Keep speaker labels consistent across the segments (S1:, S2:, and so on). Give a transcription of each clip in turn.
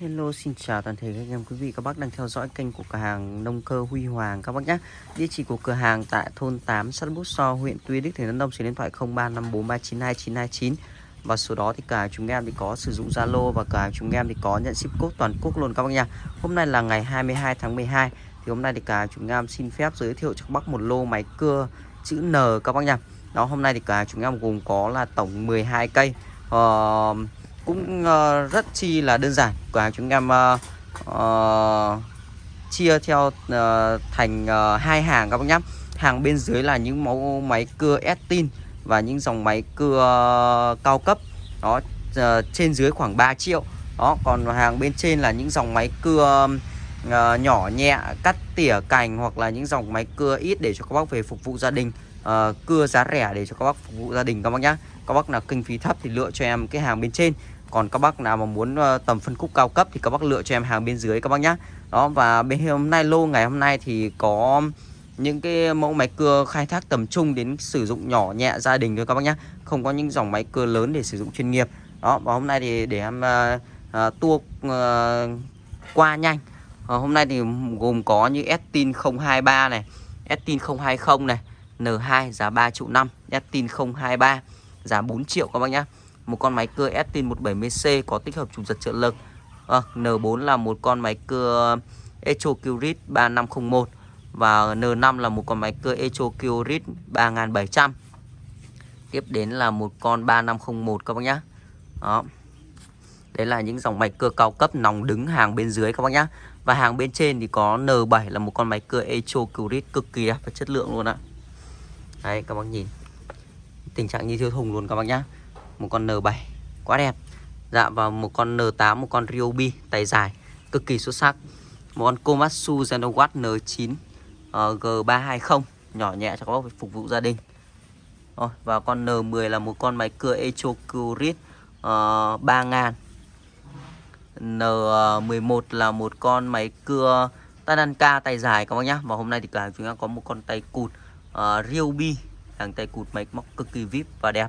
S1: Hello xin chào toàn thể các anh em quý vị các bác đang theo dõi kênh của cửa hàng nông cơ Huy Hoàng các bác nhé Địa chỉ của cửa hàng tại thôn 8 xã Bút So huyện Tuy Đức tỉnh Đắk Nông số điện thoại 0354392929 và số đó thì cả chúng em thì có sử dụng Zalo và cả chúng em thì có nhận ship code toàn quốc luôn các bác nhé. Hôm nay là ngày 22 tháng 12 thì hôm nay thì cả chúng em xin phép giới thiệu cho các bác một lô máy cưa chữ N các bác nhé. Đó hôm nay thì cả chúng em gồm có là tổng 12 cây uh, cũng uh, rất chi là đơn giản. Cửa hàng chúng em uh, uh, chia theo uh, thành uh, hai hàng các bác nhé hàng bên dưới là những mẫu máy cưa Estin và những dòng máy cưa uh, cao cấp. Đó uh, trên dưới khoảng 3 triệu. Đó còn hàng bên trên là những dòng máy cưa uh, nhỏ nhẹ cắt tỉa cành hoặc là những dòng máy cưa ít để cho các bác về phục vụ gia đình uh, cưa giá rẻ để cho các bác phục vụ gia đình các bác nhé các bác nào kinh phí thấp thì lựa cho em cái hàng bên trên. Còn các bác nào mà muốn uh, tầm phân khúc cao cấp thì các bác lựa cho em hàng bên dưới các bác nhá. Đó và bên hôm nay lô ngày hôm nay thì có những cái mẫu máy cưa khai thác tầm trung đến sử dụng nhỏ nhẹ gia đình thôi các bác nhá. Không có những dòng máy cưa lớn để sử dụng chuyên nghiệp. Đó và hôm nay thì để em uh, uh, tua uh, qua nhanh. Uh, hôm nay thì gồm có như Estin 023 này Estin 020 này N2 giá 3 triệu 5 Estin 023 giá 4 triệu các bác nhá. một con máy cưa Estin 170C có tích hợp chủ giật trợ lực ờ, à, N4 là một con máy cưa Echo Curit 3501 và N5 là một con máy cưa Echo Curit 3700 tiếp đến là một con 3501 các bác nhá. đó đấy là những dòng máy cưa cao cấp nòng đứng hàng bên dưới các bác nhá. và hàng bên trên thì có N7 là một con máy cưa Echo Curit cực kỳ đẹp và chất lượng luôn ạ đấy các bác nhìn tình trạng như thiếu thùng luôn các bác nhá. Một con N7 quá đẹp. Dạ và một con N8 một con Ryobi tay dài cực kỳ xuất sắc. Một con Komatsu Zenowatt N9 uh, G320 nhỏ nhẹ cho các bác phục vụ gia đình. Rồi, và con N10 là một con máy cưa Echo Curit uh, 3000 N11 là một con máy cưa Tananka tay dài các bác nhá. Và hôm nay thì cả chúng ta có một con tay cụt uh, Ryobi hàng tay cụt máy móc cực kỳ vip và đẹp.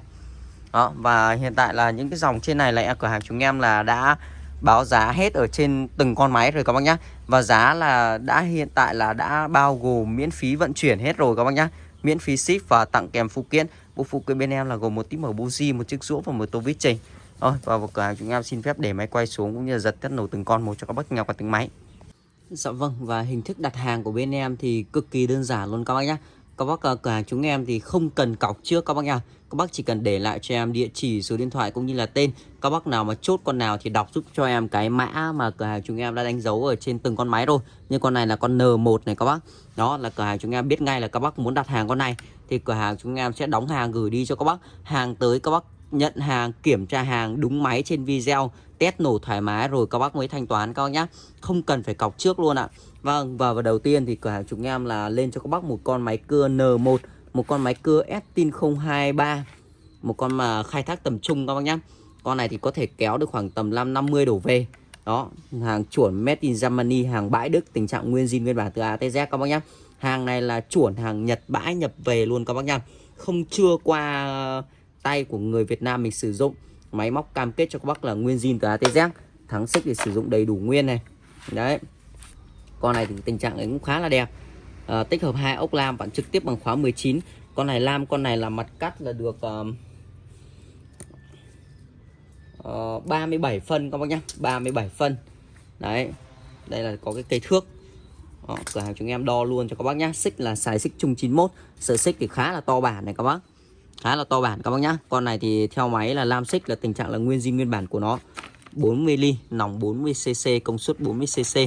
S1: Đó, và hiện tại là những cái dòng trên này là cửa hàng chúng em là đã báo giá hết ở trên từng con máy rồi các bác nhá. Và giá là đã hiện tại là đã bao gồm miễn phí vận chuyển hết rồi các bác nhá. Miễn phí ship và tặng kèm phụ kiện. Bộ phụ kiện bên em là gồm một tí mở buji một chiếc rũa và một tô vít trình rồi, và vào cửa hàng chúng em xin phép để máy quay xuống cũng như là giật test nổ từng con một cho các bác nghe qua từng máy. Dạ vâng và hình thức đặt hàng của bên em thì cực kỳ đơn giản luôn các bác nhé các bác cửa hàng chúng em thì không cần cọc trước các bác nha. Các bác chỉ cần để lại cho em địa chỉ, số điện thoại cũng như là tên. Các bác nào mà chốt con nào thì đọc giúp cho em cái mã mà cửa hàng chúng em đã đánh dấu ở trên từng con máy rồi. Như con này là con N1 này các bác. Đó là cửa hàng chúng em biết ngay là các bác muốn đặt hàng con này. Thì cửa hàng chúng em sẽ đóng hàng gửi đi cho các bác. Hàng tới các bác nhận hàng, kiểm tra hàng đúng máy trên video test nổ thoải mái rồi các bác mới thanh toán các bác nhá. Không cần phải cọc trước luôn ạ. Vâng và, và đầu tiên thì cửa hàng chúng em là lên cho các bác một con máy cưa N1 một con máy cưa Estin 023 một con mà khai thác tầm trung các bác nhá. Con này thì có thể kéo được khoảng tầm 550 đổ về. Đó hàng chuẩn made in Germany hàng bãi Đức tình trạng nguyên zin nguyên bản từ A tới Z các bác nhá. Hàng này là chuẩn hàng Nhật bãi nhập về luôn các bác nhá. Không chưa qua tay của người Việt Nam mình sử dụng máy móc cam kết cho các bác là nguyên zin từ ATZ thắng xích để sử dụng đầy đủ nguyên này. Đấy. Con này thì tình trạng ấy cũng khá là đẹp. À, tích hợp hai ốc lam bạn trực tiếp bằng khóa 19 con này lam con này là mặt cắt là được uh, uh, 37 phân các bác nhá. 37 phân. Đấy. Đây là có cái cây thước. Đó, cửa hàng chúng em đo luôn cho các bác nhá. Xích là xài xích chung 91 sợi xích thì khá là to bản này các bác khá là to bản các bác nhá. Con này thì theo máy là lam xích là tình trạng là nguyên zin nguyên bản của nó. 40 ly, nòng 40 cc công suất 40 cc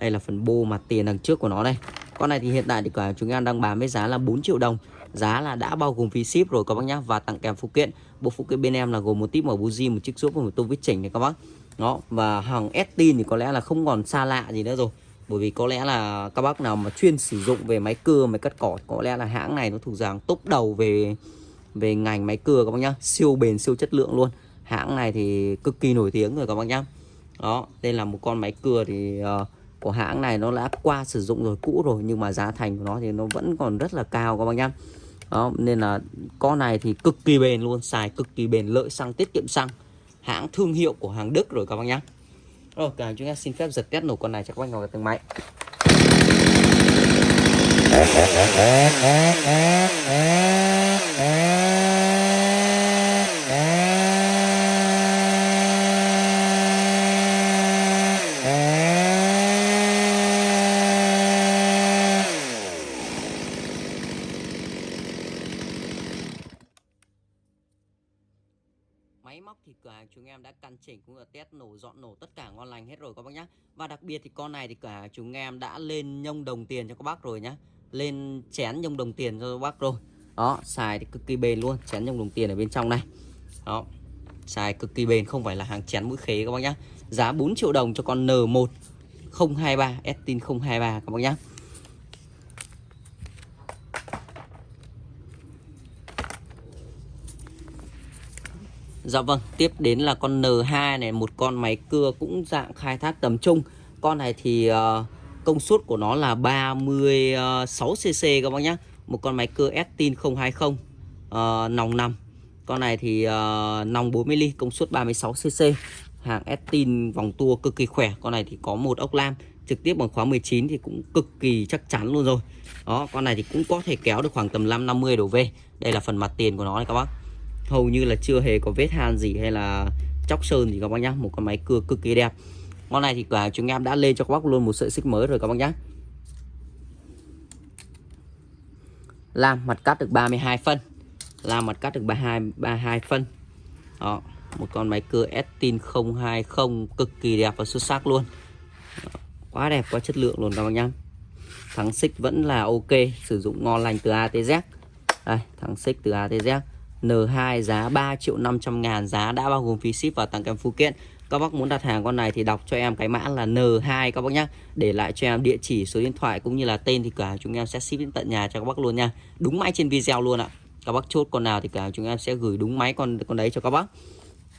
S1: đây là phần bô mặt tiền đằng trước của nó đây. Con này thì hiện tại thì cả chúng em đang bán với giá là 4 triệu đồng. Giá là đã bao gồm phí ship rồi các bác nhá, và tặng kèm phụ kiện. Bộ phụ kiện bên em là gồm một típ mở buji một chiếc giúp và một tô vít chỉnh này các bác. Đó, và hàng Estin thì có lẽ là không còn xa lạ gì nữa rồi. Bởi vì có lẽ là các bác nào mà chuyên sử dụng về máy cưa, máy cắt cỏ, có lẽ là hãng này nó thuộc dạng top đầu về về ngành máy cưa các bác nhá siêu bền siêu chất lượng luôn. Hãng này thì cực kỳ nổi tiếng rồi các bác nhá. Đó đây là một con máy cưa thì uh, của hãng này nó đã qua sử dụng rồi cũ rồi nhưng mà giá thành của nó thì nó vẫn còn rất là cao các bác nhá. Đó nên là con này thì cực kỳ bền luôn xài cực kỳ bền lợi xăng tiết kiệm xăng. Hãng thương hiệu của hàng Đức rồi các bác nhá. Rồi cả chúng ta xin phép giật test nổ con này cho các bác ngồi từng máy máy móc thì cửa hàng chúng em đã căn chỉnh cũng là test nổ dọn nổ tất cả ngon lành hết rồi các bác nhá và đặc biệt thì con này thì cả chúng em đã lên nhông đồng tiền cho các bác rồi nhá. Lên chén nhông đồng tiền cho các bác rồi. Đó xài thì cực kỳ bền luôn chén nhông đồng tiền ở bên trong này. Đó xài cực kỳ bền không phải là hàng chén mũi khế các bác nhá. Giá 4 triệu đồng cho con N1 023 Estin 023 các bác nhá. Dạ vâng, tiếp đến là con N2 này, một con máy cưa cũng dạng khai thác tầm trung. Con này thì uh, công suất của nó là 36cc các bác nhé. Một con máy cưa Estin 020 uh, nòng 5. Con này thì uh, nòng 40 ly, công suất 36cc. Hàng Estin vòng tua cực kỳ khỏe. Con này thì có một ốc lam trực tiếp bằng khóa 19 thì cũng cực kỳ chắc chắn luôn rồi. Đó, con này thì cũng có thể kéo được khoảng tầm 550 đổ về. Đây là phần mặt tiền của nó này các bác hầu như là chưa hề có vết han gì hay là chóc sơn gì các bác nhá một con máy cưa cực kỳ đẹp món này thì cả chúng em đã lên cho các bác luôn một sợi xích mới rồi các bác nhé làm mặt cắt được 32 phân. Làm mặt cắt được 32 32 phân. Đó, một con máy cưa Estin 020 cực kỳ đẹp và xuất sắc luôn. Đó. quá đẹp, quá chất lượng luôn các bác nhé thắng xích vẫn là ok, sử dụng ngon lành từ ATZ đây, thắng xích từ ATZ N2 giá 3 triệu 500 ngàn, Giá đã bao gồm phí ship và tặng kèm phụ kiện. Các bác muốn đặt hàng con này thì đọc cho em cái mã là N2 các bác nhé Để lại cho em địa chỉ, số điện thoại cũng như là tên thì cả chúng em sẽ ship đến tận nhà cho các bác luôn nha. Đúng máy trên video luôn ạ. Các bác chốt con nào thì cả chúng em sẽ gửi đúng máy con con đấy cho các bác.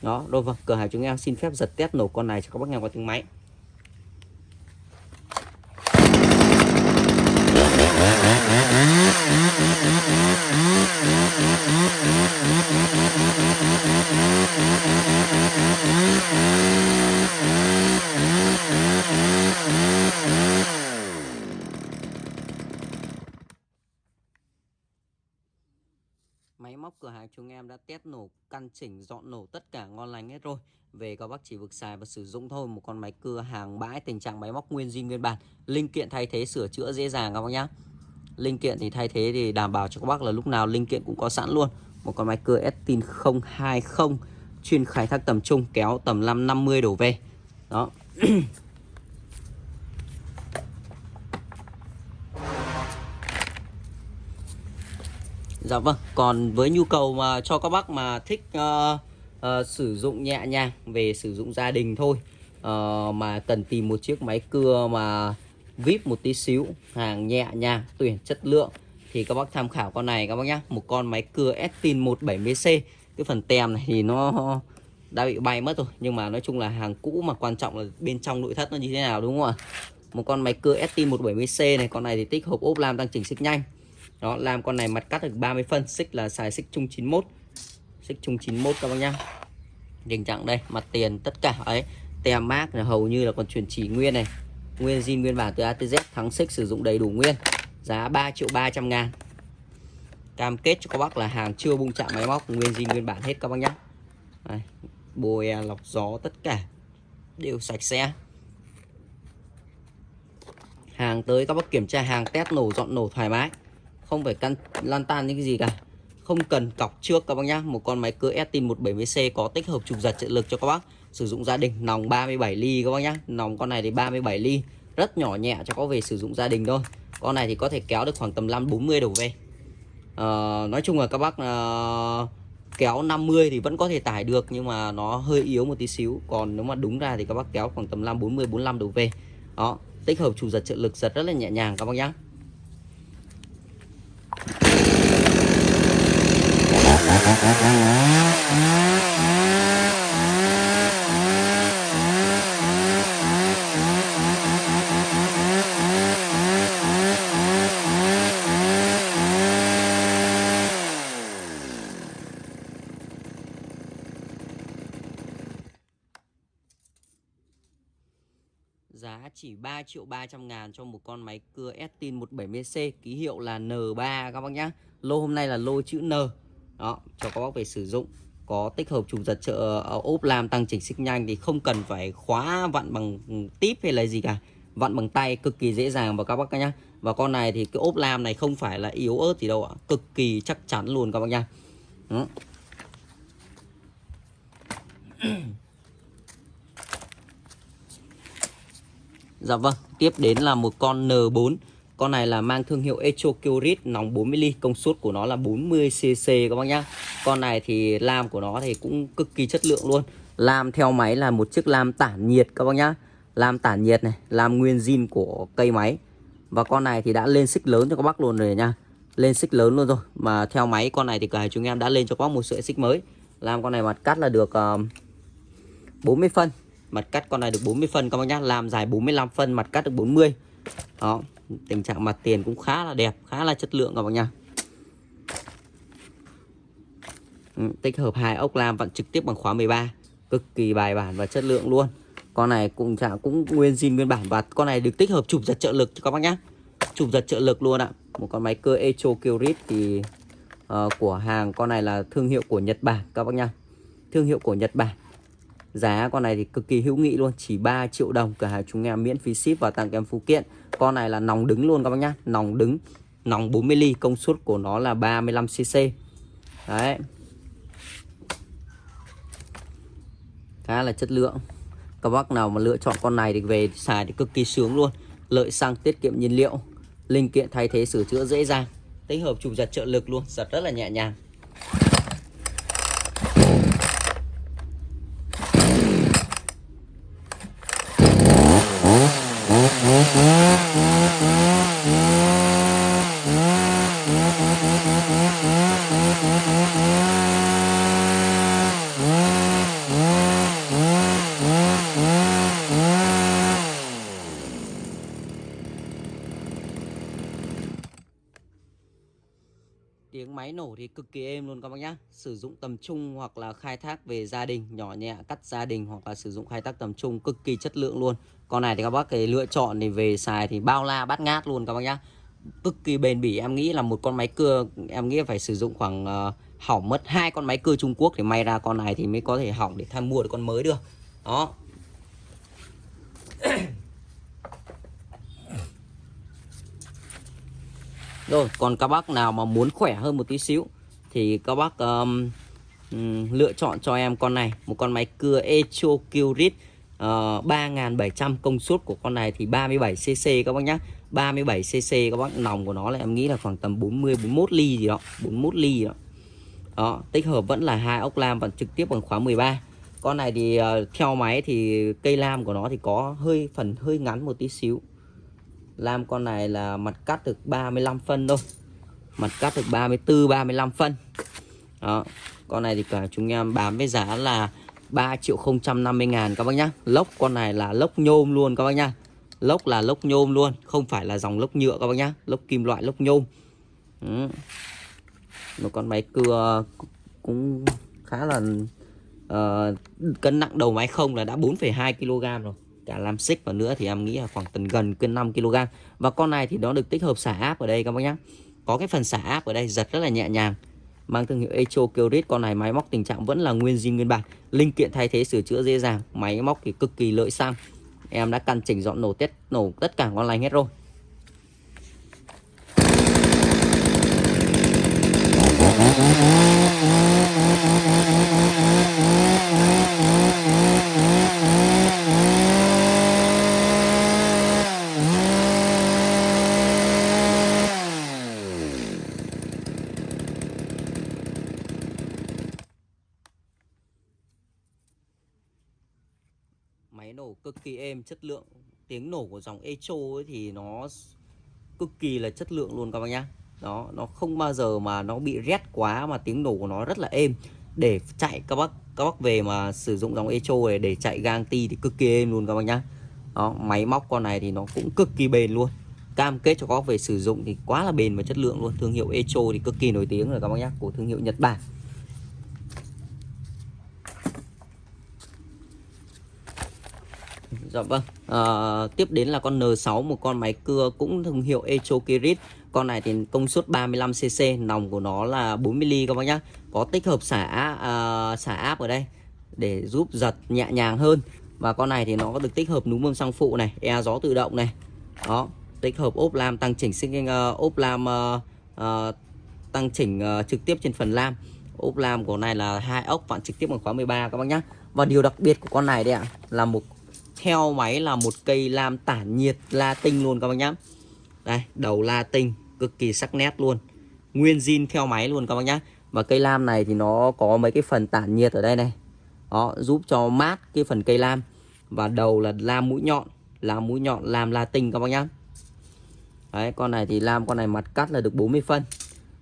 S1: Đó, đôi vâng, cửa hàng chúng em xin phép giật test nổ con này cho các bác nghe qua tiếng máy. Máy móc cửa hàng chúng em đã test nổ, căn chỉnh, dọn nổ tất cả ngon lành hết rồi. Về các bác chỉ vực xài và sử dụng thôi Một con máy cưa hàng bãi tình trạng máy móc nguyên zin nguyên bản. Linh kiện thay thế sửa chữa dễ dàng các bác nhá. Linh kiện thì thay thế thì đảm bảo cho các bác là lúc nào linh kiện cũng có sẵn luôn. Một con máy cưa Estin 020 Chuyên khai thác tầm trung kéo tầm 550 đổ về. Đó. Dạ vâng, còn với nhu cầu mà cho các bác mà thích uh, uh, sử dụng nhẹ nhàng về sử dụng gia đình thôi uh, Mà cần tìm một chiếc máy cưa mà vip một tí xíu Hàng nhẹ nhàng, tuyển chất lượng. Thì các bác tham khảo con này các bác nhá Một con máy cưa Estin 170C Cái phần tem này thì nó đã bị bay mất rồi Nhưng mà nói chung là hàng cũ mà quan trọng là bên trong nội thất nó như thế nào đúng không ạ? Một con máy cưa Estin 170C này Con này thì tích hộp ốp lam tăng chỉnh xích nhanh. Đó làm con này mặt cắt được 30 phân xích là xài xích chung 91 xích chung 91 các bác nhá. Tình trạng đây mặt tiền tất cả ấy tem mác là hầu như là còn truyền chỉ nguyên này nguyên zin nguyên bản từ ATZ thắng xích sử dụng đầy đủ nguyên. Giá 3 triệu 300 ngàn. Cam kết cho các bác là hàng chưa bung chạm máy móc. Nguyên zin nguyên bản hết các bác nhé. đây, bồi à, lọc gió tất cả đều sạch sẽ. Hàng tới các bác kiểm tra hàng test nổ dọn nổ thoải mái. Không phải căn lan tan những cái gì cả. Không cần cọc trước các bác nhé. một con máy cưa Estin 170C có tích hợp trục giật trợ lực cho các bác sử dụng gia đình. Nòng 37 ly các bác nhá. Nòng con này thì 37 ly. Rất nhỏ nhẹ cho có về sử dụng gia đình thôi. Con này thì có thể kéo được khoảng tầm 5 40 đổ về. À, nói chung là các bác à, kéo 50 thì vẫn có thể tải được nhưng mà nó hơi yếu một tí xíu. Còn nếu mà đúng ra thì các bác kéo khoảng tầm 5 40 45 đổ về. Đó tích hợp chủ giật trợ lực giật rất là nhẹ nhàng các bác nhá. Thank you. Chỉ 3 triệu 300 ngàn cho một con máy cưa Estin 170C Ký hiệu là N3 các bác nhá. Lô hôm nay là lô chữ N. Đó, cho các bác về sử dụng. Có tích hợp trục giật trợ ờ, ốp làm tăng chỉnh xích nhanh Thì không cần phải khóa vặn bằng típ hay là gì cả. Vặn bằng tay cực kỳ dễ dàng và các bác nhá. Và con này thì cái ốp lam này không phải là yếu ớt gì đâu ạ. Cực kỳ chắc chắn luôn các bác nhá. Đó. Dạ vâng, tiếp đến là một con N4 Con này là mang thương hiệu Echo Curit nòng 40 công suất của nó là 40cc các bác nhá. Con này thì lam của nó thì cũng cực kỳ chất lượng luôn. Lam theo máy là một chiếc lam tản nhiệt các bác nhá. Lam tản nhiệt này, lam nguyên zin của cây máy. Và con này thì đã lên xích lớn cho các bác luôn rồi nha Lên xích lớn luôn rồi. Mà theo máy con này thì cả chúng em đã lên cho các bác một sợi xích mới. Lam con này mặt cắt là được ờ, uh, 40 phân. Mặt cắt con này được 40 phân các bác nhá. Làm dài 45 phân mặt cắt được 40 Đó Tình trạng mặt tiền cũng khá là đẹp Khá là chất lượng các bác nhá. Ừ, tích hợp hai ốc lam vặn trực tiếp bằng khóa 13 Cực kỳ bài bản và chất lượng luôn. Con này cũng trạng cũng nguyên zin nguyên bản Và con này được tích hợp chụp giật trợ lực cho các bác nhá. Chụp giật trợ lực luôn ạ. Một con máy cơ Echo Kyrit thì uh, Của hàng con này là thương hiệu của Nhật Bản các bác nhá. Thương hiệu của Nhật Bản. Giá con này thì cực kỳ hữu nghị luôn, Chỉ 3 triệu đồng Cửa hàng chúng em miễn phí ship và tặng kèm phụ kiện. Con này là nòng đứng luôn các bác nhá, Nòng đứng, Nòng 40 ly, Công suất của nó là 35cc Đấy. Khá là chất lượng. Các bác nào mà lựa chọn con này thì về xài thì cực kỳ sướng luôn. Lợi xăng, tiết kiệm nhiên liệu, Linh kiện thay thế sửa chữa dễ dàng, Tích hợp chụp giật trợ lực luôn, Giật rất là nhẹ nhàng Tiếng máy nổ thì luôn các bác nhá. Sử dụng tầm trung hoặc là khai thác về gia đình Nhỏ nhẹ cắt gia đình hoặc là sử dụng khai thác tầm trung Cực kỳ chất lượng luôn. Con này thì các bác cái lựa chọn thì về xài thì bao la bát ngát luôn các bác nhá. Cực kỳ bền bỉ em nghĩ là một con máy cưa Em nghĩ phải sử dụng khoảng uh, hỏng mất hai con máy cưa Trung Quốc Thì may ra con này thì mới có thể hỏng để tham mua được con mới được. Đó. Rồi còn các bác nào mà muốn khỏe hơn một tí xíu thì các bác um, lựa chọn cho em con này. Một con máy cưa Echo Curit ờ, uh, 3700 công suất của con này thì 37cc các bác nhé 37cc các bác nòng của nó là em nghĩ là khoảng tầm 40 41 ly gì đó 41 ly gì đó. Đó tích hợp vẫn là hai ốc lam vẫn trực tiếp bằng khóa 13 con này thì uh, theo máy thì cây lam của nó thì có hơi phần hơi ngắn một tí xíu. Lam con này là mặt cắt được 35 phân thôi. Mặt cắt được 34, 35 phân. Đó Con này thì cả chúng em bán với giá là 3 triệu 050 ngàn các bác nhá. Lốc con này là lốc nhôm luôn các bác nhá. Lốc là lốc nhôm luôn Không phải là dòng lốc nhựa các bác nhá. Lốc kim loại lốc nhôm. Ừ. Một con máy cưa cũng khá là uh, Cân nặng đầu máy không là đã 4,2 kg rồi. Cả làm xích và nữa thì em nghĩ là khoảng tầm gần cân 5 kg và con này thì nó được tích hợp xả áp ở đây các bác nhá có cái phần xả áp ở đây, giật rất là nhẹ nhàng. Mang thương hiệu Echo Kyrit, con này máy móc tình trạng vẫn là nguyên zin nguyên bản. Linh kiện thay thế, sửa chữa dễ dàng, máy móc thì cực kỳ lợi sang em đã căn chỉnh dọn nổ test nổ tất cả con lành hết rồi máy nổ cực kỳ êm, chất lượng, tiếng nổ của dòng Echo ấy thì nó cực kỳ là chất lượng luôn các bác nhá. Đó, nó không bao giờ mà nó bị rét quá mà tiếng nổ của nó rất là êm. Để chạy các bác các bác về mà sử dụng dòng Echo này để chạy gang ti thì cực kỳ êm luôn các bác nhá. Đó, máy móc con này thì nó cũng cực kỳ bền luôn. Cam kết cho các bác về sử dụng thì quá là bền và chất lượng luôn. Thương hiệu Echo thì cực kỳ nổi tiếng rồi các bác nhá, của thương hiệu Nhật Bản. Dạ vâng. À, tiếp đến là con N6 một con máy cưa cũng thương hiệu Echo Kirit. Con này thì công suất 35cc, nòng của nó là 40mm các bác nhá. Có tích hợp xả à, xả áp ở đây để giúp giật nhẹ nhàng hơn. Và con này thì nó có được tích hợp núm bơm xăng phụ này, e gió tự động này. Đó, tích hợp ốp lam tăng chỉnh sinh uh, ờ, ốp lam uh, uh, tăng chỉnh uh, trực tiếp trên phần lam. Ốp lam của này là hai ốc vặn trực tiếp bằng khóa 13 các bác nhá. Và điều đặc biệt của con này đây ạ là một theo máy là một cây lam tản nhiệt la tinh luôn các bác nhá. Đây, đầu la tinh cực kỳ sắc nét luôn. Nguyên zin theo máy luôn các bác nhá. Và cây lam này thì nó có mấy cái phần tản nhiệt ở đây này. Đó, giúp cho mát cái phần cây lam. Và đầu là lam mũi nhọn, lam mũi nhọn lam la tinh các bác nhá. Đấy, con này thì lam con này mặt cắt là được 40 phân.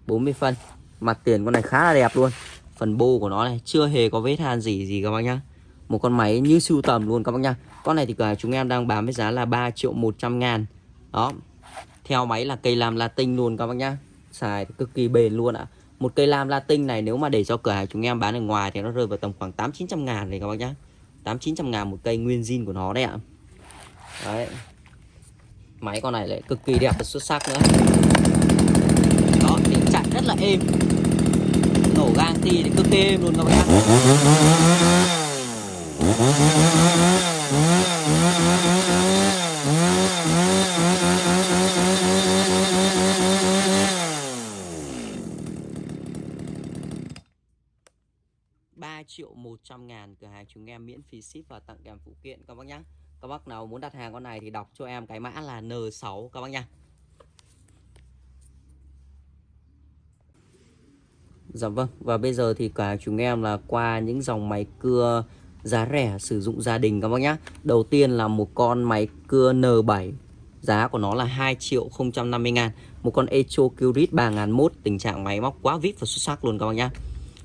S1: 40 phân. Mặt tiền con này khá là đẹp luôn. Phần bô của nó này chưa hề có vết than gì gì các bác nhá. Một con máy như sưu tầm luôn các bác nhá. Con này thì cả chúng em đang bán với giá là 3 triệu 100 ngàn. Đó. Theo máy là cây lam Latin luôn các bác nhá. Xài cực kỳ bền luôn ạ. Một cây lam Latin này nếu mà để cho cửa hàng chúng em bán ở ngoài thì nó rơi vào tầm khoảng 8 900 ngàn này các bác nhá. 8 900 ngàn một cây nguyên zin của nó đấy ạ. Đấy. Máy con này lại cực kỳ đẹp và xuất sắc nữa. Đó, thì chạy rất là êm. Nổ gang thì cực kỳ êm luôn các bác nhá. 3 triệu 100 ngàn cửa hàng chúng em miễn phí ship và tặng kèm phụ kiện, các bác nhé Các bác nào muốn đặt hàng con này thì đọc cho em cái mã là N6 các bác nha Dạ vâng và bây giờ thì cả chúng em là qua những dòng máy cưa giá rẻ sử dụng gia đình các bác nhá. Đầu tiên là một con máy cưa N7 Giá của nó là 2 triệu 050 ngàn. Một con Echo Curit 3001 Tình trạng máy móc quá vip và xuất sắc luôn các bác nhá.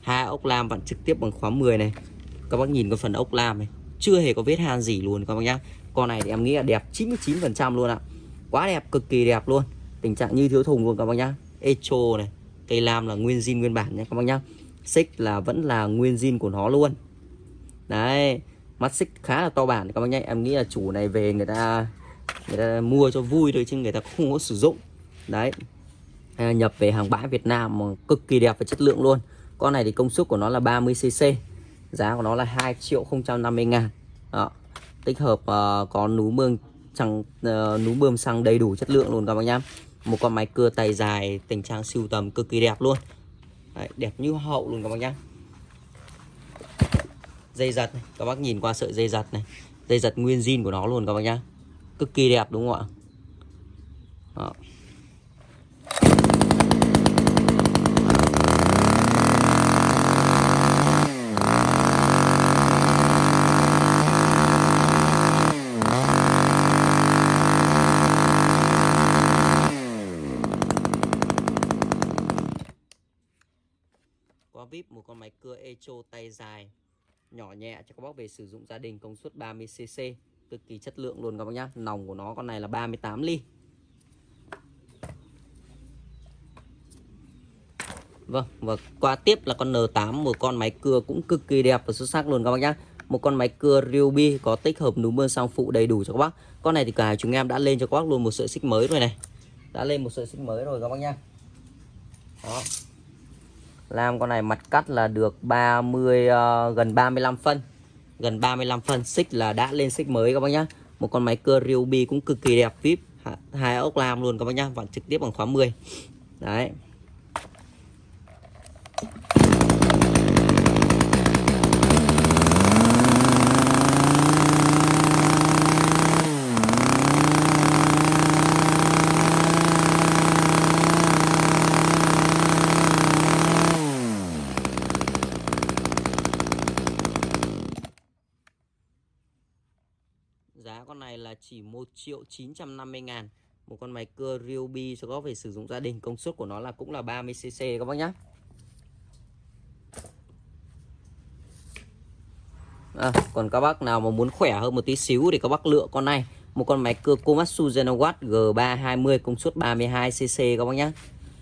S1: Hai ốc lam vặn trực tiếp bằng khóa 10 này. Các bác nhìn cái phần ốc lam này. Chưa hề có vết han gì luôn các bác nhá. Con này thì em nghĩ là đẹp 99 phần trăm luôn ạ. Quá đẹp, cực kỳ đẹp luôn. Tình trạng như thiếu thùng luôn các bác nhá. Echo này, cây lam là nguyên zin nguyên bản nha các bác nhá. Xích là vẫn là nguyên zin của nó luôn đấy mắt xích khá là to bản. Các bác nhá em nghĩ là chủ này về người ta người ta mua cho vui thôi chứ người ta không có sử dụng. Đấy. Nhập về hàng bãi Việt Nam mà cực kỳ đẹp và chất lượng luôn. Con này thì công suất của nó là 30cc giá của nó là 2 triệu 050 ngàn. Đó. tích hợp uh, có núm bơm xăng uh, ờ, núm bơm xăng đầy đủ chất lượng luôn các bác nhá. Một con máy cưa tay dài tình trạng siêu tầm cực kỳ đẹp luôn. Đấy, đẹp như hậu luôn các bác nhá dây giật này. các bác nhìn qua sợi dây giật này dây giật nguyên zin của nó luôn các bác nhá cực kỳ đẹp đúng không ạ Đó. Qua vip một con máy cưa Echo tay dài nhỏ nhẹ cho các bác về sử dụng gia đình công suất 30cc cực kỳ chất lượng luôn các bác nhá. Nòng của nó con này là 38 ly. Vâng và qua tiếp là con N8 một con máy cưa cũng cực kỳ đẹp và xuất sắc luôn các bác nhá. Một con máy cưa Ryobi có tích hợp núm bơm sang phụ đầy đủ cho các bác. Con này thì cả chúng em đã lên cho các bác luôn một sợi xích mới rồi này. Đã lên một sợi xích mới rồi các bác nhá. Đó. Lam con này mặt cắt là được 30 uh, ờ, gần 35 phân. Gần 35 phân xích là đã lên xích mới các bác nhá. Một con máy cưa Ryobi cũng cực kỳ đẹp vip. Hai ốc lam luôn các bác nhá vặn trực tiếp bằng khóa 10 đấy Giá con này là chỉ 1 triệu 950 ngàn. Một con máy cưa Ryobi cho góp về sử dụng gia đình Công suất của nó là cũng là 30cc các bác nhé à, Còn các bác nào mà muốn khỏe hơn một tí xíu Thì các bác lựa con này. Một con máy cưa Komatsu Genowatt G320 công suất 32cc các bác nhé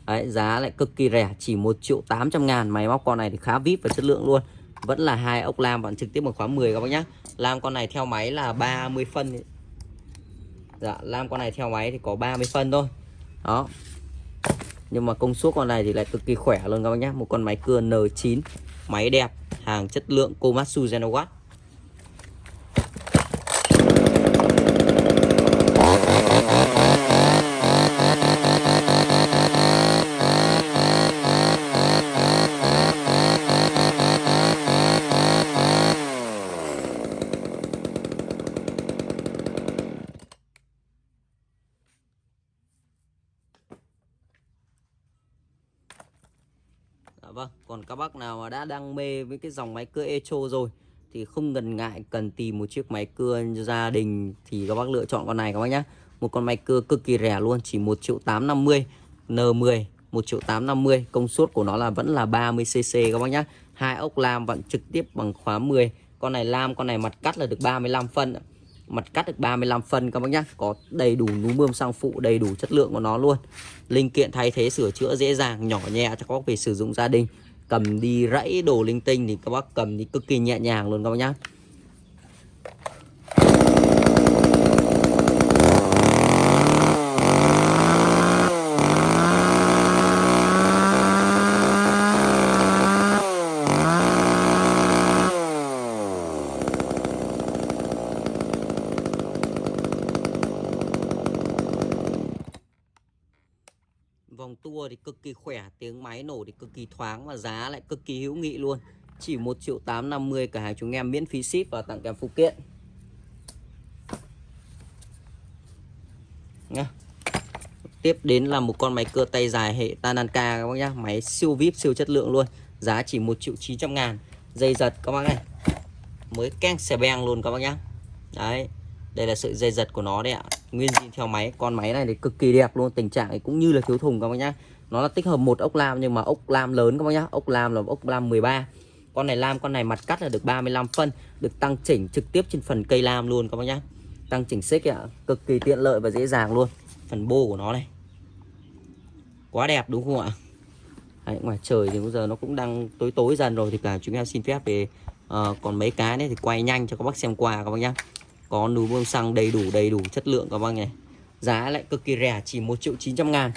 S1: Đấy, giá lại cực kỳ rẻ chỉ 1 triệu 800 ngàn. Máy móc con này thì khá vip và chất lượng luôn. Vẫn là hai ốc lam bạn trực tiếp bằng khóa 10 các bác nhé lam con này theo máy là 30 phân dạ lam con này theo máy thì có 30 phân thôi. Đó. Nhưng mà công suất con này thì lại cực kỳ khỏe luôn các bác nhé một con máy cưa N9 máy đẹp, hàng chất lượng Komatsu Genowatt vâng, còn các bác nào mà đã đam mê với cái dòng máy cưa Echo rồi thì không ngần ngại cần tìm một chiếc máy cưa gia đình thì các bác lựa chọn con này các bác nhé. Một con máy cưa cực kỳ rẻ luôn, chỉ 1 triệu 850 N10 1 triệu 850 công suất của nó là vẫn là 30cc các bác nhé. Hai ốc lam vẫn trực tiếp bằng khóa 10. Con này lam, con này mặt cắt là được 35 phân. Mặt cắt được 35 phân các bác nhé. Có đầy đủ núm bơm sang phụ, đầy đủ chất lượng của nó luôn. Linh kiện thay thế sửa chữa dễ dàng nhỏ nhẹ cho các bác về sử dụng gia đình. Cầm đi rẫy đồ linh tinh thì các bác cầm đi cực kỳ nhẹ nhàng luôn các bác nhá vòng tua thì cực kỳ khỏe, tiếng máy nổ thì cực kỳ thoáng và giá lại cực kỳ hữu nghị luôn. Chỉ 1 triệu 850 cả hàng chúng em miễn phí ship và tặng kèm phụ kiện. Nhá tiếp đến là một con máy cưa tay dài hệ Tananka các bác nhá. Máy siêu vip, siêu chất lượng luôn. Giá chỉ 1 triệu 900 ngàn. Dây giật các bác này. Mới keng xè beng luôn các bác nhá. Đấy. Đây là sợi dây giật của nó đấy ạ. Nguyên zin theo máy. Con máy này thì cực kỳ đẹp luôn. Tình trạng cũng như là thiếu thùng các bác nhá nó là tích hợp một ốc lam nhưng mà ốc lam lớn các bác nhá. Ốc lam là ốc lam 13 con này lam con này mặt cắt là được 35 phân được tăng chỉnh trực tiếp trên phần cây lam luôn các bác nhá. Tăng chỉnh xích ạ cực kỳ tiện lợi và dễ dàng luôn. Phần bô của nó này. Quá đẹp đúng không ạ? Đấy, ngoài trời thì bây giờ nó cũng đang tối tối dần rồi thì cả chúng em xin phép về uh, ờ, còn mấy cái này thì quay nhanh cho các bác xem qua các bác nhá. Có núm bơm xăng đầy đủ đầy đủ chất lượng các bác nhỉ. Giá lại cực kỳ rẻ chỉ 1 triệu 900 ngàn.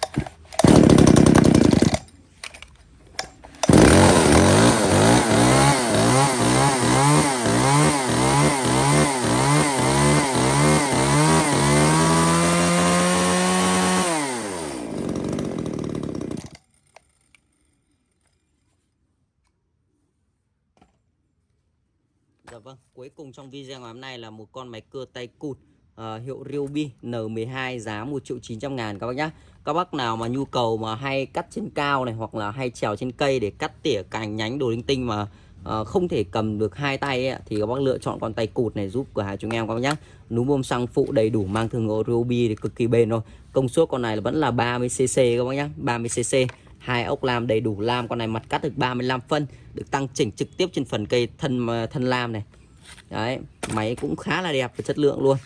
S1: Dạ vâng, cuối cùng trong video ngày hôm nay là một con máy cưa tay cụt uh, hiệu Ryobi N12 giá 1 triệu 900 ngàn các bác nhá. Các bác nào mà nhu cầu mà hay cắt trên cao này hoặc là hay trèo trên cây để cắt tỉa cành nhánh đồ linh tinh mà uh, không thể cầm được hai tay ấy, thì các bác lựa chọn con tay cụt này giúp cửa hàng chúng em các bác nhá. Núm bơm xăng phụ đầy đủ mang thương hiệu Ryobi thì cực kỳ bền rồi. Công suất con này là vẫn là 30cc các bác nhá, 30cc hai ốc lam đầy đủ lam, con này mặt cắt được 35 phân, được tăng chỉnh trực tiếp trên phần cây thân ờ, thân lam này. Đấy, máy cũng khá là đẹp và chất lượng luôn.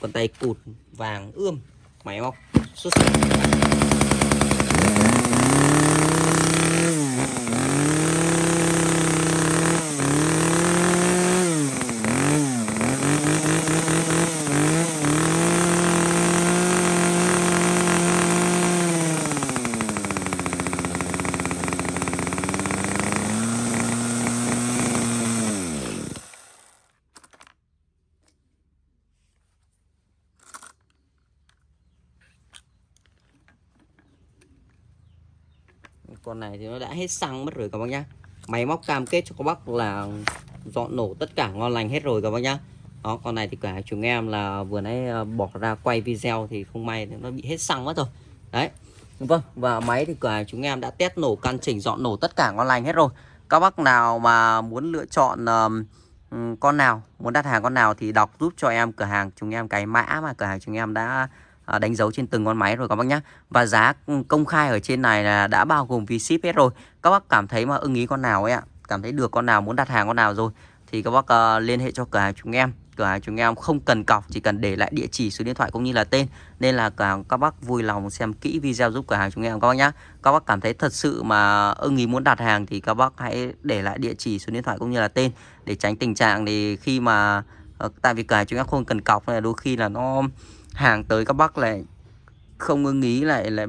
S1: Con tay cụt vàng ươm, máy móc xuất sắc. Con này thì nó đã hết xăng mất rồi các bác nhá. Máy móc cam kết cho các bác là dọn nổ tất cả ngon lành hết rồi các bác nhá. Đó con này thì cả chúng em là vừa nãy ờ, bỏ ra quay video thì không may nó bị hết xăng mất rồi. Đấy. Vâng và máy thì cả chúng em đã test nổ căn chỉnh dọn nổ tất cả ngon lành hết rồi. Các bác nào mà muốn lựa chọn um, con nào muốn đặt hàng con nào thì đọc giúp cho em cửa hàng chúng em cái mã mà cửa hàng chúng em đã À, đánh dấu trên từng con máy rồi các bác nhé và giá ừ, công khai ở trên này là đã bao gồm phí ship hết rồi. Các bác cảm thấy mà ưng ý con nào ấy ạ? Cảm thấy được con nào muốn đặt hàng con nào rồi? Thì các bác uh, liên hệ cho cửa hàng chúng em. Cửa hàng chúng em không cần cọc chỉ cần để lại địa chỉ số điện thoại cũng như là tên. Nên là cả các bác vui lòng xem kỹ video giúp cửa hàng chúng em các bác nhé các bác cảm thấy thật sự mà ưng ý muốn đặt hàng thì các bác hãy để lại địa chỉ số điện thoại cũng như là tên để tránh tình trạng thì khi mà ờ, tại vì cửa hàng chúng em không cần cọc này đôi khi là nó hàng tới các bác lại không ưng ý lại lại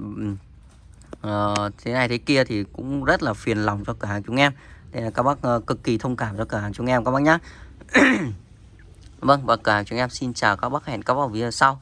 S1: uh, thế này thế kia thì cũng rất là phiền lòng cho cửa hàng chúng em. Đây là các bác uh, cực kỳ thông cảm cho cửa hàng chúng em các bác nhé Vâng và cửa hàng chúng em xin chào các bác hẹn các bác ở video sau.